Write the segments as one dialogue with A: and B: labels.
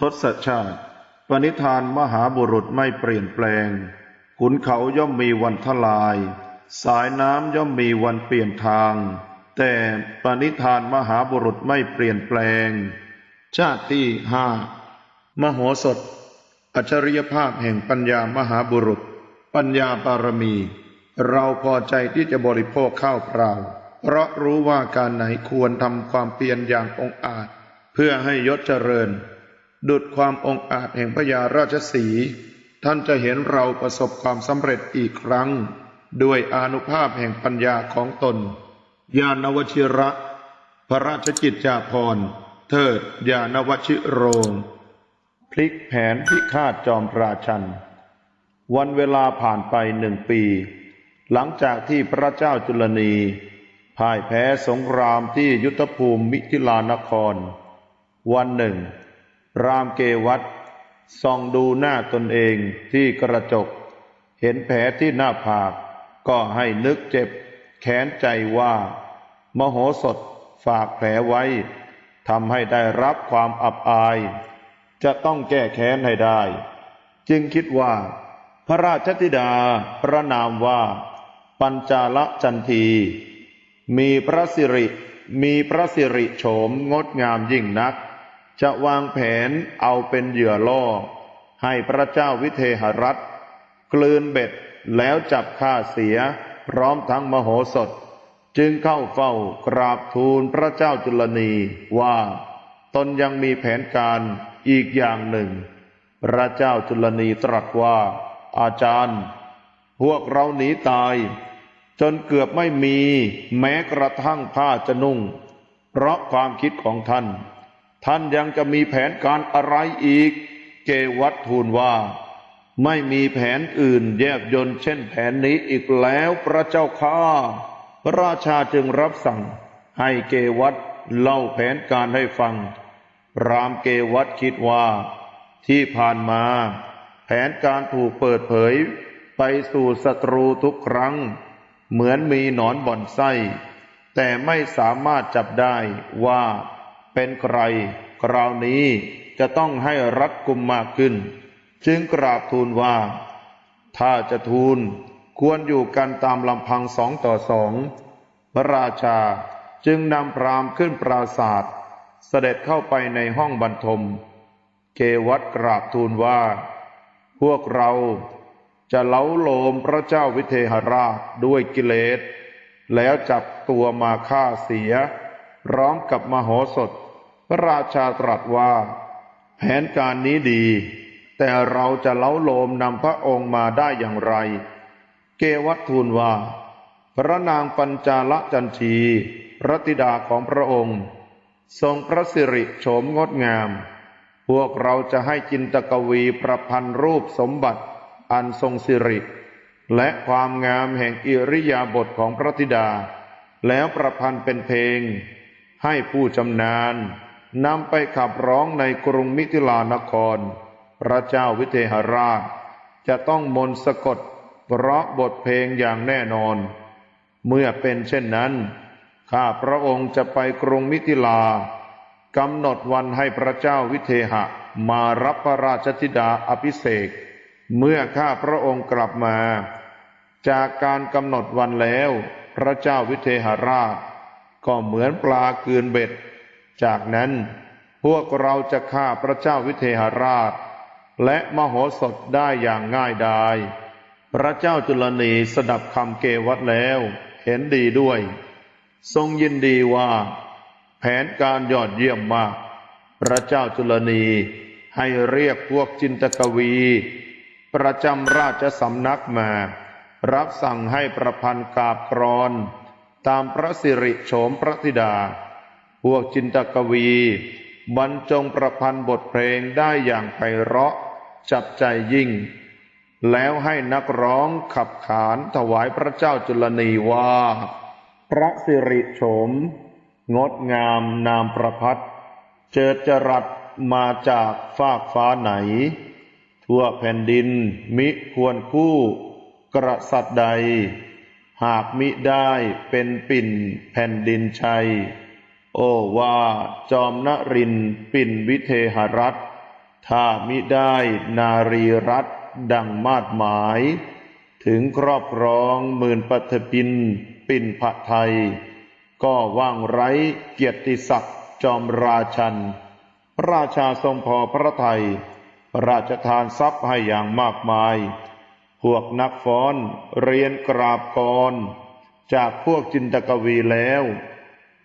A: ทศชาติ ปณิธานมหาบุรุษไม่เปลี่ยนแปลง ขุนเขาย่อมมีวันทลาย สายน้ำย่อมมีวันเปลี่ยนทาง แต่ปณิธานมหาบุรุษไม่เปลี่ยนแปลง ชาติที่ห้ามโหสถ อัจฉริยภาพแห่งปัญญามหาบุรุษ ปัญญาบารมี เราพอใจที่จะบริโภคข้าวเปล่า เพราะรู้ว่าการไหนควรทำความเพียรอย่างองอาจ เพื่อให้ยศเจริญ ดุดความองอาจแห่งพญาราชสี ท่านจะเห็นเราประสบความสำเร็จอีกครั้ง ด้วยอนุภาพแห่งปัญญาของตน ญาณวชิระ พระราชกิจจาภรณ์ เทิดญาณวชิโรง พลิกแผนพิฆาตจอมราชัน วันเวลาผ่านไปหนึ่งปี หลังจากที่พระเจ้าจุลนีพ่ายแพ้สงครามที่ยุทธภูมิมิถิลานคร วันหนึ่ง รามเกวัตส่องดูหน้าตนเองที่กระจก เห็นแผลที่หน้าผาก ก็ให้นึกเจ็บแค้นใจว่า มโหสถฝากแผลไว้ทำให้ได้รับความอับอาย จะต้องแก้แค้นให้ได้ จึงคิดว่า พระราชธิดาพระนามว่า ปัญจาลจันที มีพระสิริ มีพระสิริโฉมงดงามยิ่งนัก จะวางแผนเอาเป็นเหยื่อล่อ ให้พระเจ้าวิเทหรัฐ กลืนเบ็ดแล้วจับฆ่าเสีย พร้อมทั้งมโหสถ จึงเข้าเฝ้ากราบทูลพระเจ้าจุลนีว่า ตนยังมีแผนการอีกอย่างหนึ่ง พระเจ้าจุลนีตรัสว่า อาจารย์ พวกเราหนีตาย จนเกือบไม่มีแม้กระทั่งผ้าจะนุ่ง เพราะความคิดของท่าน ท่านยังจะมีแผนการอะไรอีก เกวัตทูลว่า ไม่มีแผนอื่นแยบยนเช่นแผนนี้อีกแล้วพระเจ้าข้าพระราชาจึงรับสั่ง ให้เกวัตเล่าแผนการให้ฟัง รามเกวัตคิดว่า ที่ผ่านมา แผนการถูกเปิดเผย ไปสู่ศัตรูทุกครั้ง เหมือนมีหนอนบ่อนไส้ แต่ไม่สามารถจับได้ว่า เป็นใครคราวนี้จะต้องให้รัดกุมมากขึ้น จึงกราบทูลว่า ถ้าจะทูลควรอยู่กันตามลำพังสองต่อสองพระราชาจึงนำพรามขึ้นปราศาสตร์เสด็จเข้าไปในห้องบรรทม เกวัตกราบทูลว่า พวกเราจะเล้าโลมพระเจ้าวิเทหราชด้วยกิเลส แล้วจับตัวมาฆ่าเสีย พร้อมกับมโหสถ พระราชาตรัสว่า แผนการนี้ดี แต่เราจะเล้าโลมนำพระองค์มาได้อย่างไร เกวัตทูลว่า พระนางปัญจาลจันทีพระธิดาของพระองค์ ทรงพระสิริโฉมงดงาม พวกเราจะให้จินตกวีประพันธ์รูปสมบัติอันทรงสิริ และความงามแห่งอิริยาบถของพระธิดา แล้วประพันธ์เป็นเพลง ให้ผู้ชำนาญ นำไปขับร้องในกรุงมิถิลานคร พระเจ้าวิเทหราช จะต้องมนต์สะกด เพราะบทเพลงอย่างแน่นอน เมื่อเป็นเช่นนั้น ข้าพระองค์จะไปกรุงมิถิลากำหนดวันให้พระเจ้าวิเทหะ มารับพระราชธิดาอภิเษกเมื่อข้าพระองค์กลับมา จากการกำหนดวันแล้ว พระเจ้าวิเทหราช ก็เหมือนปลาเกือนเบ็ด จากนั้นพวกเราจะฆ่าพระเจ้าวิเทหราช และมโหสถได้อย่างง่ายดาย พระเจ้าจุลนีสดับคำเกวัตแล้ว เห็นดีด้วย ทรงยินดีว่า แผนการยอดเยี่ยมมาก พระเจ้าจุลนีให้เรียกพวกจินตกวี ประจำราชสำนักมา รับสั่งให้ประพันธ์กาบกรอน ตามพระสิริโฉมพระธิดา พวกจินตกวี บรรจงประพันธ์บทเพลงได้อย่างไพเราะ จับใจยิ่ง แล้วให้นักร้องขับขานถวายพระเจ้าจุลนีว่า พระสิริโฉม งดงามนามประพัดเจิดจรัสมาจากฟากฟ้าไหน ทั่วแผ่นดินมิควรคู่กษัตริย์ใด หากมิได้เป็นปิ่นแผ่นดินชัย โอวาจอมนรินปินวิเทหรัฐถ้ามิได้นารีรัตดังมาดหมาย ถึงครอบครองหมื่นปัทพิน ปินผะไทย ก็ว่างไร้เกียรติศักดิ์จอมราชัน พระราชาทรงพอพระไทยระราชทานทรัพย์ให้อย่างมากมาย พวกนักฟ้อนเรียนกราบกร จากพวกจินตกวีแล้ว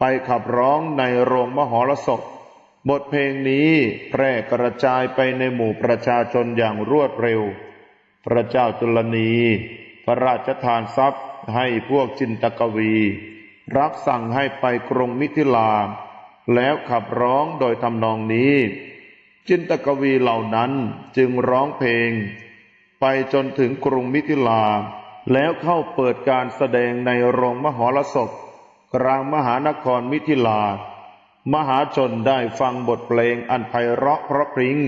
A: ไปขับร้องในโรงมหรสพ บทเพลงนี้แพร่กระจายไปในหมู่ประชาชนอย่างรวดเร็ว พระเจ้าจุลนี พระราชทานทรัพย์ให้พวกจินตกวี รับสั่งให้ไปกรุงมิถิลา แล้วขับร้องโดยทำนองนี้ จินตกวีเหล่านั้นจึงร้องเพลง ไปจนถึงกรุงมิถิลา แล้วเข้าเปิดการแสดงในโรงมหรสพ กลางมหานครมิถิลา มหาชนได้ฟังบทเพลงอันไพเราะเพราะพริ้ง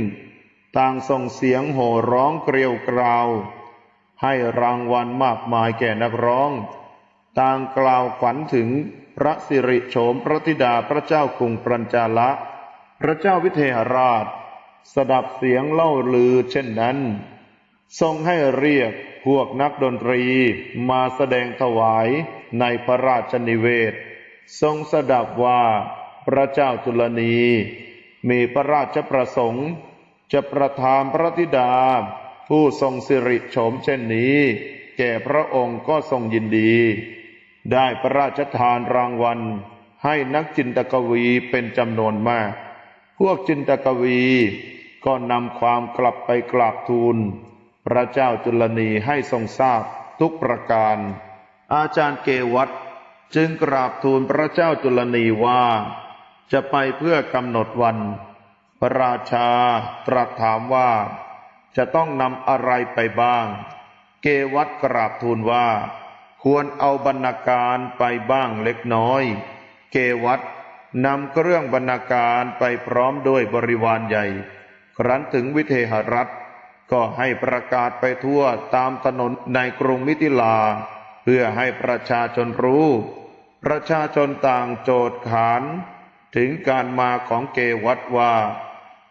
A: ต่างส่งเสียงโห่ร้องเกลียวกราว ให้รางวัลมากมายแก่นักร้อง ต่างกล่าวขวัญถึงพระสิริโฉมพระธิดาพระเจ้ากรุงปรัญจาละ พระเจ้าวิเทหราช สดับเสียงเล่าลือเช่นนั้น ทรงให้เรียกพวกนักดนตรีมาแสดงถวาย ในพระราชนิเวศ ทรงสดับว่าพระเจ้าจุลนี มีพระราชประสงค์ จะประทานพระธิดา ผู้ทรงสิริโฉมเช่นนี้ แก่พระองค์ก็ทรงยินดี ได้พระราชทานรางวัล ให้นักจินตกวีเป็นจำนวนมาก พวกจินตกวีก็นำความกลับไปกราบทูล พระเจ้าจุลนีให้ทรงทราบทุกประการ อาจารย์เกวัตจึงกราบทูลพระเจ้าจุลนีว่า จะไปเพื่อกำหนดวัน พระราชาตรัสถามว่า จะต้องนำอะไรไปบ้าง เกวัตกราบทูลว่า ควรเอาบรรณาการไปบ้างเล็กน้อย เกวัตนำเครื่องบรรณาการไปพร้อมด้วยบริวารใหญ่ ครั้นถึงวิเทหรัฐ ก็ให้ประกาศไปทั่วตามถนนในกรุงมิถิลา เพื่อให้ประชาชนรู้ ประชาชนต่างโจทย์ขาน ถึงการมาของเกวัตว่า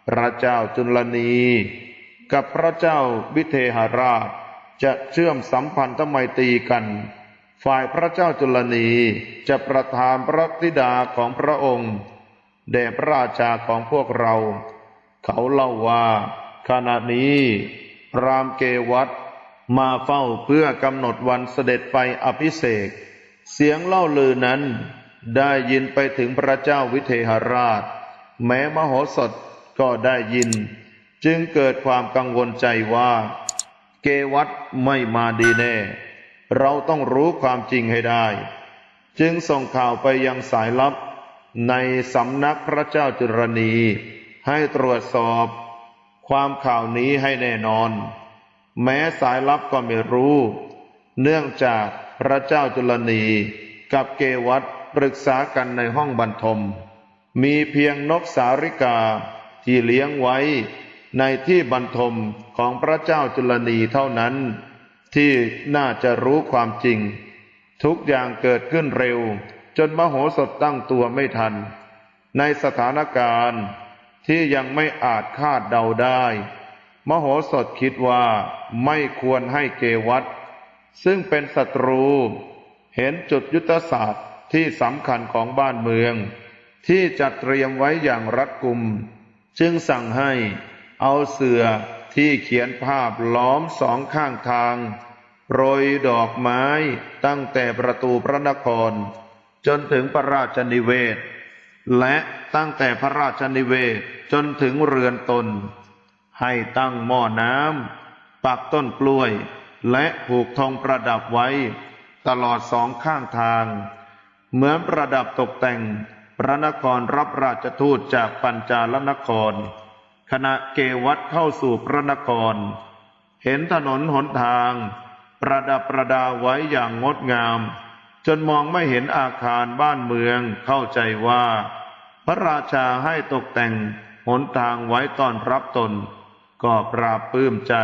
A: พระเจ้าจุลนี กับพระเจ้าวิเทหราช จะเชื่อมสัมพันธไมตรีกัน ฝ่ายพระเจ้าจุลนีจะประทานพระธิดาของพระองค์แด่พระราชาของพวกเรา เขาเล่าว่าขณะนี้พรามเกวัต มาเฝ้าเพื่อกำหนดวันเสด็จไปอภิเษกเสียงเล่าลือนั้นได้ยินไปถึงพระเจ้าวิเทหราช แม้มโหสถก็ได้ยิน จึงเกิดความกังวลใจว่า เกวัตไม่มาดีแน่ เราต้องรู้ความจริงให้ได้ จึงส่งข่าวไปยังสายลับ ในสำนักพระเจ้าจุรณี ให้ตรวจสอบ ความข่าวนี้ให้แน่นอน แม้สายลับก็ไม่รู้ เนื่องจากพระเจ้าจุลนีกับเกวัตปรึกษากันในห้องบรรทม มีเพียงนกสาริกาที่เลี้ยงไว้ ในที่บรรทมของพระเจ้าจุลนีเท่านั้น ที่น่าจะรู้ความจริง ทุกอย่างเกิดขึ้นเร็ว จนมโหสถตั้งตัวไม่ทัน ในสถานการณ์ที่ยังไม่อาจคาดเดาได้ มโหสถคิดว่าไม่ควรให้เกวัตซึ่งเป็นศัตรู เห็นจุดยุทธศาสตร์ที่สำคัญของบ้านเมือง ที่จัดเตรียมไว้อย่างรัดกุม จึงสั่งให้เอาเสือที่เขียนภาพล้อมสองข้างทาง โรยดอกไม้ตั้งแต่ประตูพระนคร จนถึงพระราชนิเวศ และตั้งแต่พระราชนิเวศจนถึงเรือนตน ให้ตั้งหม้อน้ำปักต้นกล้วย และผูกธงประดับไว้ ตลอดสองข้างทาง เหมือนประดับตกแต่งพระนครรับราชทูตจากปัญจาลนครขณะเกวัตเข้าสู่พระนคร เห็นถนนหนทาง ประดับประดาไว้อย่างงดงาม จนมองไม่เห็นอาคารบ้านเมืองเข้าใจว่า พระราชาให้ตกแต่งหนทางไว้ตอนรับตน ก็ปราบปลื้มใจ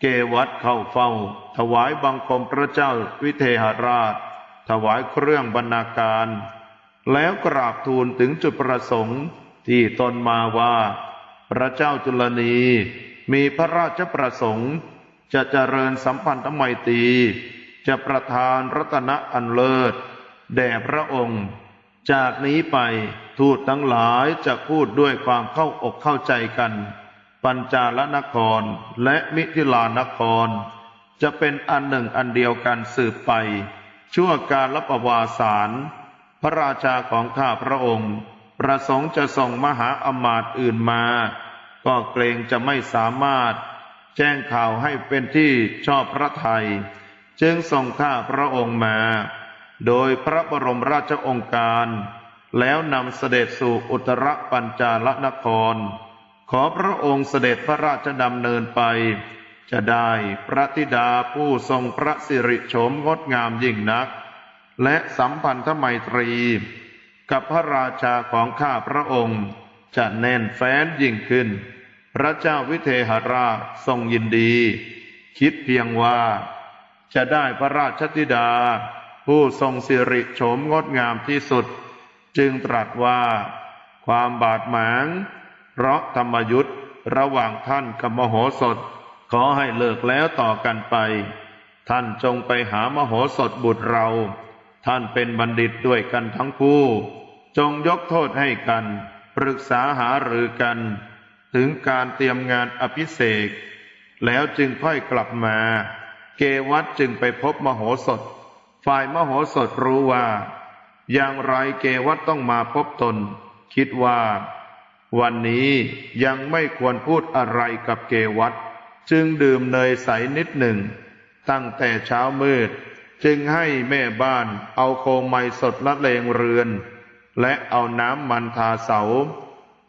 A: เกวัตเข้าเฝ้า ถวายบังคมพระเจ้าวิเทหราช ถวายเครื่องบรรณาการ แล้วกราบทูลถึงจุดประสงค์ที่ตนมาว่า พระเจ้าจุลนีมีพระราชประสงค์ จะเจริญสัมพันธไมตรีจะประทานรัตนะอันเลิศ แด่พระองค์ จากนี้ไปทูตทั้งหลายจะพูดด้วยความเข้าอกเข้าใจกัน ปัญจาลนครและมิถิลานคร จะเป็นอันหนึ่งอันเดียวกันสืบไป ชั่วการละประวาสาร พระราชาของข้าพระองค์ ประสงค์จะส่งมหาอมาตย์อื่นมา ก็เกรงจะไม่สามารถ แจ้งข่าวให้เป็นที่ชอบพระไทย จึงส่งข้าพระองค์มา โดยพระบรมราชองค์การ แล้วนำเสด็จสู่อุตรปัญจาลนคร อพระองค์เสด็จพระราชดำเนินไป จะได้พระธิดาผู้ทรงพระสิริโฉมงดงามยิ่งนัก และสัมพันธไมตรี กับพระราชาของข้าพระองค์จะแน่นแฟ้นยิ่งขึ้น พระเจ้าวิเทหราชทรงยินดี คิดเพียงว่า จะได้พระราชธิดา ผู้ทรงสิริโฉมงดงามที่สุด จึงตรัสว่า ความบาดหมาง เพราะธรรมยุทธ์ระหว่างท่านกับมโหสถ ขอให้เลิกแล้วต่อกันไป ท่านจงไปหามโหสถบุตรเรา ท่านเป็นบัณฑิตด้วยกันทั้งคู่ จงยกโทษให้กัน ปรึกษาหารือกัน ถึงการเตรียมงานอภิเษกแล้วจึงค่อยกลับมา เกวัตจึงไปพบมโหสถ ฝ่ายมโหสถรู้ว่า อย่างไรเกวัตต้องมาพบตน คิดว่า วันนี้ยังไม่ควรพูดอะไรกับเกวัตจึงดื่มเนยใสนิดหนึ่ง ตั้งแต่เช้ามืด จึงให้แม่บ้านเอาโคมไมสดละเลงเรือน และเอาน้ำมันทาเสา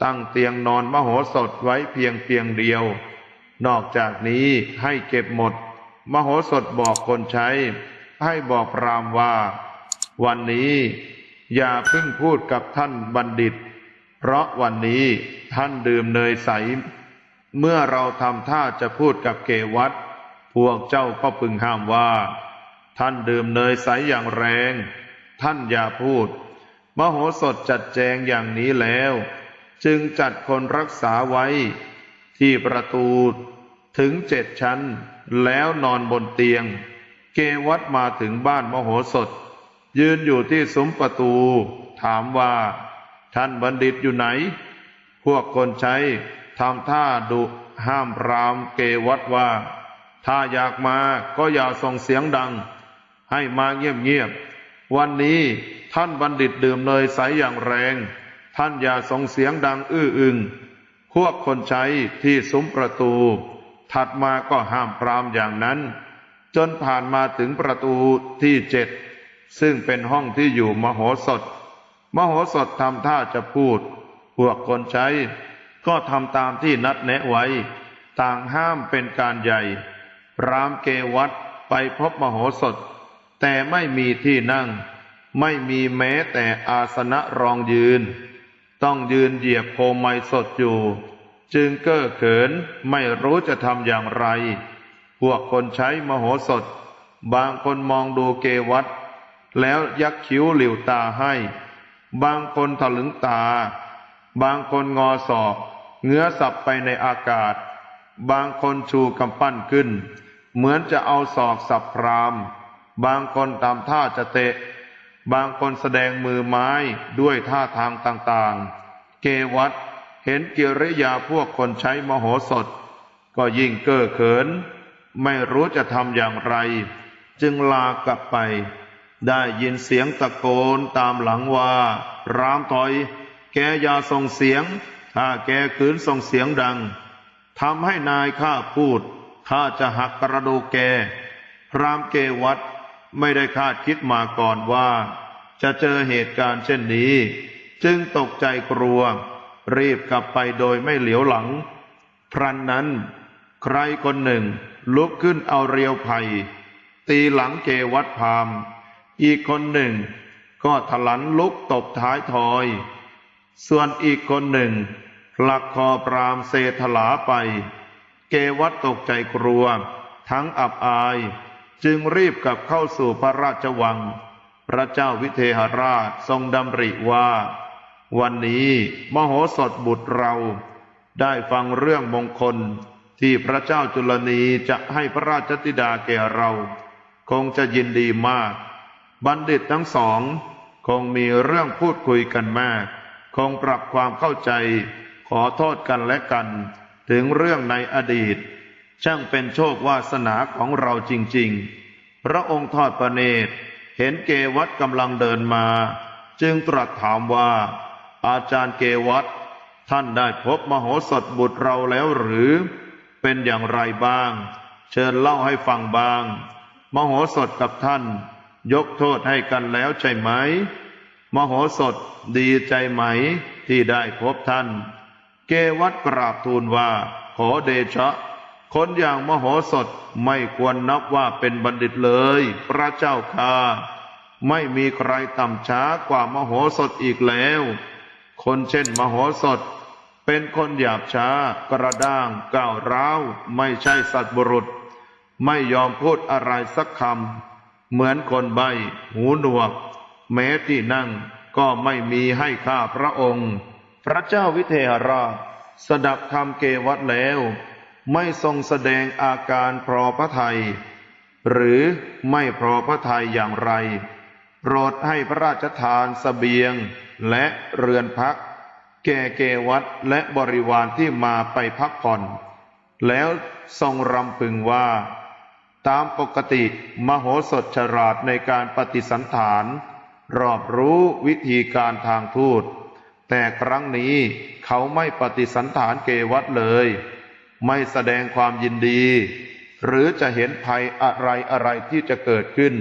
A: ตั้งเตียงนอนมโหสถไว้เพียงเพียงเดียว นอกจากนี้ให้เก็บหมด มโหสถบอกคนใช้ ให้บอกพรามว่า วันนี้อย่าเพิ่งพูดกับท่านบัณฑิต เพราะวันนี้ท่านดื่มเนยใส เมื่อเราทำท่าจะพูดกับเกวัตพวกเจ้าก็พึงห้ามว่า ท่านดื่มเนยใสอย่างแรง ท่านอย่าพูด มโหสถจัดแจงอย่างนี้แล้ว จึงจัดคนรักษาไว้ ที่ประตูถึงเจ็ดชั้น แล้วนอนบนเตียง เกวัตมาถึงบ้านมโหสถ ยืนอยู่ที่ซุ้มประตู ถามว่า ท่านบัณฑิตอยู่ไหน พวกคนใช้ทำท่าดุห้ามรามเกวัตว่า ถ้าอยากมาก็อย่าส่งเสียงดัง ให้มาเงียบๆวันนี้ท่านบัณฑิตดื่มเนยใสอย่างแรง ท่านอย่าส่งเสียงดังอื้ออึง พวกคนใช้ที่ซุ้มประตู ถัดมาก็ห้ามปรามอย่างนั้น จนผ่านมาถึงประตูที่เจ็ดซึ่งเป็นห้องที่อยู่มโหสถ มโหสถทำท่าจะพูด พวกคนใช้ ก็ทำตามที่นัดแนะไว้ ต่างห้ามเป็นการใหญ่ รามเกวัตไปพบมโหสถ แต่ไม่มีที่นั่ง ไม่มีแม้แต่อาสนะรองยืน ต้องยืนเหยียบโคมไมสดอยู่ จึงเก้อเขินไม่รู้จะทำอย่างไร พวกคนใช้มโหสถ บางคนมองดูเกวัตแล้วยักคิ้วหลิวตาให้ บางคนถลึงตา บางคนงอศอกเงื้อสับไปในอากาศ บางคนชูกำปั้นขึ้น เหมือนจะเอาศอกสับพราม บางคนตามท่าจะเตะ บางคนแสดงมือไม้ด้วยท่าทางต่างๆ เกวัตเห็นกิริยาพวกคนใช้มโหสถ ก็ยิ่งเก้อเขิน ไม่รู้จะทำอย่างไร จึงลากลับไป ได้ยินเสียงตะโกนตามหลังว่า รามถอย แกอย่าส่งเสียง ถ้าแกขืนส่งเสียงดังทำให้นายข้าพูดข้าจะหักกระดูกแกพรามเกวัตไม่ได้คาดคิดมาก่อนว่า จะเจอเหตุการณ์เช่นนี้ จึงตกใจกลัว รีบกลับไปโดยไม่เหลียวหลัง พรันนั้น ใครคนหนึ่งลุกขึ้นเอาเรียวไผ่ตีหลังเกวัตพราม อีกคนหนึ่งก็ถลันลุกตบท้ายทอย ส่วนอีกคนหนึ่งผลักคอปรามเซถลาไป เกวัตตกใจกลัว ทั้งอับอาย จึงรีบกลับเข้าสู่พระราชวัง พระเจ้าวิเทหราชทรงดำริว่า วันนี้มโหสถบุตรเรา ได้ฟังเรื่องมงคลที่พระเจ้าจุลนีจะให้พระราชธิดาแก่เรา คงจะยินดีมาก บัณฑิตทั้งสอง คงมีเรื่องพูดคุยกันมาก คงปรับความเข้าใจ ขอโทษกันและกัน ถึงเรื่องในอดีต ช่างเป็นโชควาสนาของเราจริง ๆ พระองค์ทอดพระเนตร เห็นเกวัตกำลังเดินมา จึงตรัสถามว่า อาจารย์เกวัตท่านได้พบมโหสถบุตรเราแล้วหรือ เป็นอย่างไรบ้าง เชิญเล่าให้ฟังบ้าง มโหสถกับท่าน ยกโทษให้กันแล้วใช่ไหม มโหสถดีใจไหมที่ได้พบท่าน เกวัตกราบทูลว่า ขอเดชะ คนอย่างมโหสถไม่ควรนับว่าเป็นบัณฑิตเลย พระเจ้าค่าไม่มีใครต่ำช้ากว่ามโหสถอีกแล้ว คนเช่นมโหสถ เป็นคนหยาบช้ากระด้างก้าวร้าว ไม่ใช่สัตว์บุรุษ ไม่ยอมพูดอะไรสักคำ เหมือนคนใบหูหนวก แม้ที่นั่งก็ไม่มีให้ข้าพระองค์ พระเจ้าวิเทหราชสดับคำเกวัตแล้ว ไม่ทรงแสดงอาการพรอพระไทยหรือไม่พรอพระทัยอย่างไร โปรดให้พระราชทานสเสบียงและเรือนพัก แก่เกวัตและบริวารที่มาไปพักผ่อน แล้วทรงรำพึงว่า ตามปกติมโหสถฉลาดในการปฏิสันฐาน รอบรู้วิธีการทางทูต แต่ครั้งนี้เขาไม่ปฏิสันฐานเกวัตเลย ไม่แสดงความยินดี หรือจะเห็นภัยอะไรอะไรที่จะเกิดขึ้น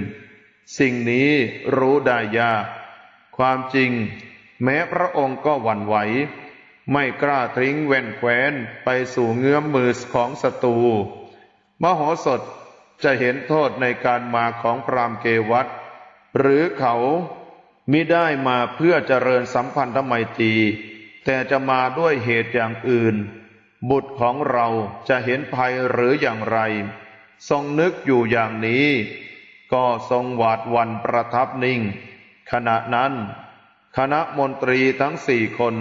A: สิ่งนี้รู้ได้ยากความจริง แม้พระองค์ก็หวั่นไหว ไม่กล้าทิ้งแว่นแคว้นไปสู่เงื้อมมือของศัตรูมโหสถ จะเห็นโทษในการมาของพรามเกวัตหรือเขามิได้มาเพื่อเจริญสัมพันธไมตรีแต่จะมาด้วยเหตุอย่างอื่น บุตรของเราจะเห็นภัยหรืออย่างไร ทรงนึกอยู่อย่างนี้ ก็ทรงหวาดวันประทับนิ่ง ขณะนั้น คณะมนตรีทั้งสี่คน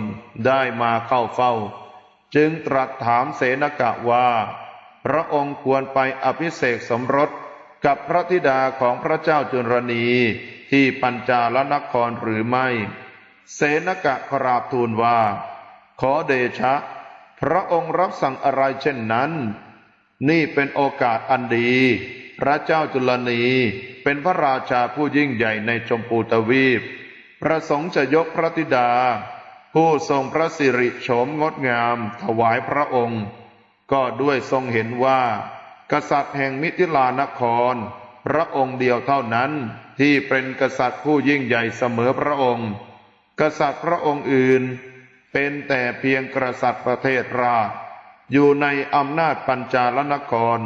A: ได้มาเข้าเฝ้า จึงตรัสถามเสนกะว่า พระองค์ควรไปอภิเษกสมรสกับพระธิดาของพระเจ้าจุลนีที่ปัญจาลนครหรือไม่ เสนกะกราบทูลว่า ขอเดชะ พระองค์รับสั่งอะไรเช่นนั้น นี่เป็นโอกาสอันดี พระเจ้าจุลนีเป็นพระราชาผู้ยิ่งใหญ่ในชมพูทวีป ประสงค์จะยกพระธิดา ผู้ทรงพระสิริโฉมงดงามถวายพระองค์ ก็ด้วยทรงเห็นว่า กษัตริย์แห่งมิถิลานคร พระองค์เดียวเท่านั้นที่เป็นกษัตริย์ผู้ยิ่งใหญ่เสมอพระองค์ กษัตริย์พระองค์อื่น เป็นแต่เพียงกษัตริย์ประเทศราชอยู่ในอำนาจปัญจาลนคร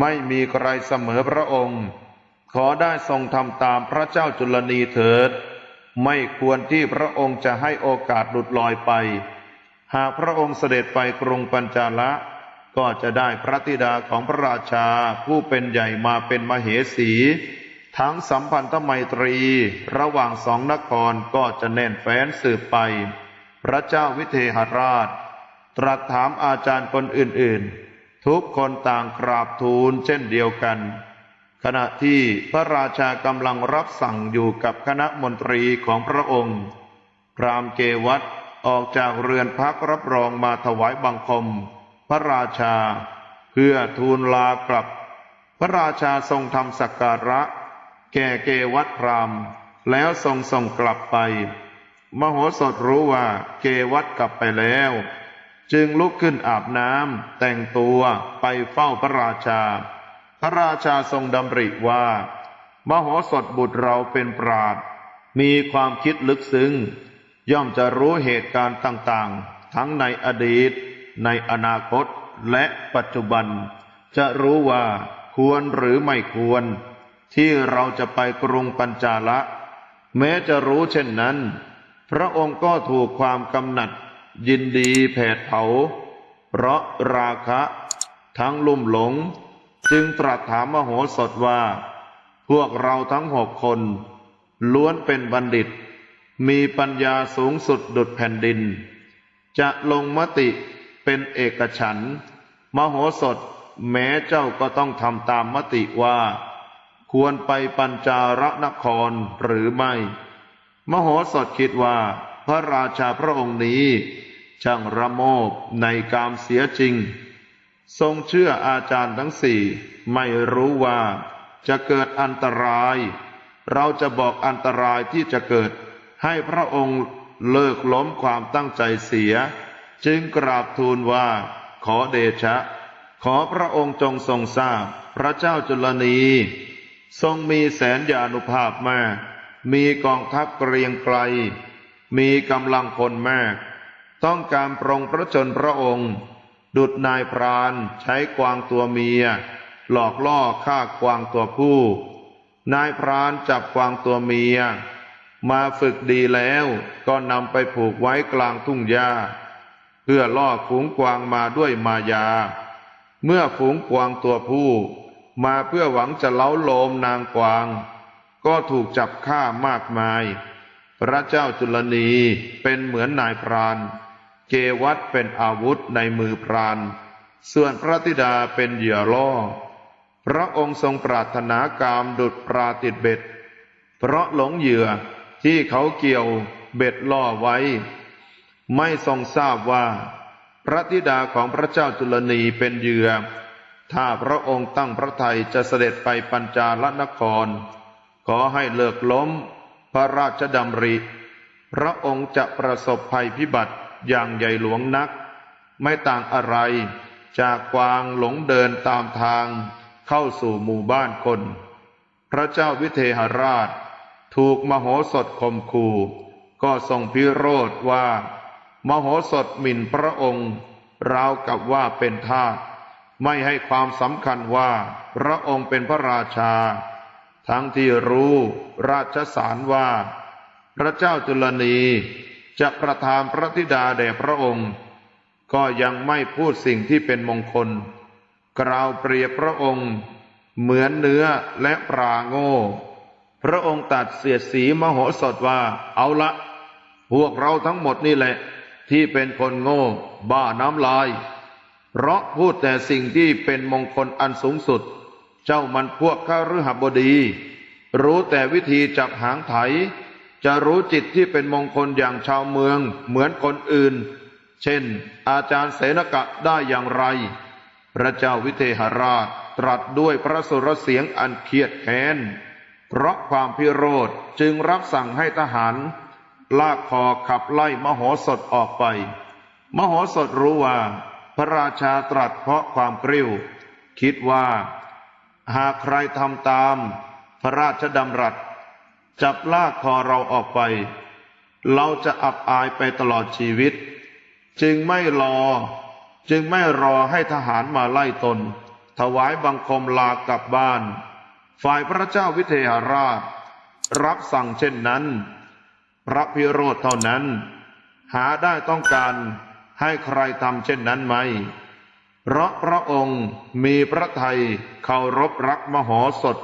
A: ไม่มีใครเสมอพระองค์ ขอได้ทรงทำตามพระเจ้าจุลนีเถิด ไม่ควรที่พระองค์จะให้โอกาสหลุดลอยไป หากพระองค์เสด็จไปกรุงปัญจาละ ก็จะได้พระธิดาของพระราชาผู้เป็นใหญ่มาเป็นมเหสี ทั้งสัมพันธไมตรี ระหว่างสองนครก็จะแน่นแฟ้นสืบไป พระเจ้าวิเทหราช ตรัสถามอาจารย์คนอื่นๆ ทุกคนต่างกราบทูลเช่นเดียวกัน ขณะที่พระราชากำลังรับสั่งอยู่กับคณะมนตรีของพระองค์พรามเกวัตออกจากเรือนพักรับรองมาถวายบังคม พระราชา เพื่อทูลลากลับ พระราชาทรงทำสักการะ แก่เกวัตพรามแล้วทรงส่งกลับไป มโหสถรู้ว่าเกวัตกลับไปแล้ว จึงลุกขึ้นอาบน้ำแต่งตัวไปเฝ้าพระราชา พระราชาทรงดำริว่า มโหสถบุตรเราเป็นปราดมีความคิดลึกซึ้งย่อมจะรู้เหตุการณ์ต่างๆ ทั้งในอดีต ในอนาคตและปัจจุบัน จะรู้ว่าควรหรือไม่ควร ที่เราจะไปกรุงปัญจาละ แม้จะรู้เช่นนั้น พระองค์ก็ถูกความกำหนัด ยินดีแผดเผา เพราะราคะ ทั้งลุ่มหลง จึงตรัสถามมโหสถว่า พวกเราทั้งหกคน ล้วนเป็นบัณฑิต มีปัญญาสูงสุดดุดแผ่นดิน จะลงมติ เป็นเอกฉันท์มโหสถแม้เจ้าก็ต้องทำตามมติว่า ควรไปปัญจารนครหรือไม่ มโหสถคิดว่า พระราชาพระองค์นี้ ช่างระโมบในกามเสียจริง ทรงเชื่ออาจารย์ทั้งสี่ไม่รู้ว่าจะเกิดอันตราย เราจะบอกอันตรายที่จะเกิด ให้พระองค์เลิกล้มความตั้งใจเสีย จึงกราบทูลว่าขอเดชะ ขอพระองค์จงทรงทราบ พระเจ้าจุลนี ทรงมีแสนยานุภาพมาก มีกองทัพเกรียงไกล มีกำลังพลมาก ต้องการปรองพระชนพระองค์ ดุดนายพรานใช้กวางตัวเมีย หลอกล่อฆ่ากวางตัวผู้ นายพรานจับกวางตัวเมีย มาฝึกดีแล้วก็นำไปผูกไว้กลางทุ่งหญ้า เพื่อล่อฝูงกวางมาด้วยมายา เมื่อฝูงกวางตัวผู้ มาเพื่อหวังจะเล้าโลมนางกวาง ก็ถูกจับฆ่ามากมาย พระเจ้าจุลนีเป็นเหมือนนายพราน เกวัตเป็นอาวุธในมือพราน ส่วนพระธิดาเป็นเหยื่อล่อ พระองค์ทรงปรารถนากามดุดปลาติดเบ็ด เพราะหลงเหยื่อที่เขาเกี่ยวเบ็ดล่อไว้ ไม่ทรงทราบว่า พระธิดาของพระเจ้าจุลนีเป็นเหยื่อ ถ้าพระองค์ตั้งพระทัยจะเสด็จไปปัญจาลนคร ขอให้เลิกล้ม พระราชดำริ พระองค์จะประสบภัยพิบัติอย่างใหญ่หลวงนัก ไม่ต่างอะไร จากกวางหลงเดินตามทางเข้าสู่หมู่บ้านคน พระเจ้าวิเทหราช ถูกมโหสถข่มขู่ก็ทรงพิโรธว่า มโหสถหมิ่นพระองค์ราวกับว่าเป็นทาสไม่ให้ความสำคัญว่าพระองค์เป็นพระราชา ทั้งที่รู้ราชสารว่า พระเจ้าจุลนีจะประทานพระธิดาแด่พระองค์ ก็ยังไม่พูดสิ่งที่เป็นมงคล กล่าวเปรียบพระองค์ เหมือนเนื้อและปลาโง่ พระองค์ตัดเสียดสีมโหสถว่าเอาละ พวกเราทั้งหมดนี่แหละ ที่เป็นคนโง่ บ้าน้ำลาย เพราะพูดแต่สิ่งที่เป็นมงคลอันสูงสุด เจ้ามันพวกข้าฤหบดี รู้แต่วิธีจับหางไถ จะรู้จิตที่เป็นมงคลอย่างชาวเมืองเหมือนคนอื่น เช่น อาจารย์เสนกะได้อย่างไร พระเจ้าวิเทหราชตรัสด้วยพระสุรเสียงอันเคียดแค้น เพราะความพิโรธจึงรับสั่งให้ทหาร ลากคอขับไล่มโหสถออกไป มโหสถรู้ว่า พระราชาตรัสเพราะความกริ้ว คิดว่า หากใครทำตาม พระราชดำรัส จับลากคอเราออกไป เราจะอับอายไปตลอดชีวิต จึงไม่รอ จึงไม่รอให้ทหารมาไล่ตน ถวายบังคมลากลับบ้าน ฝ่ายพระเจ้าวิเทหราช รับสั่งเช่นนั้น พระพิโรธเท่านั้น หาได้ต้องการให้ใครทำเช่นนั้นไหม เพราะพระองค์มีพระทัยเคารพรักมโหสถ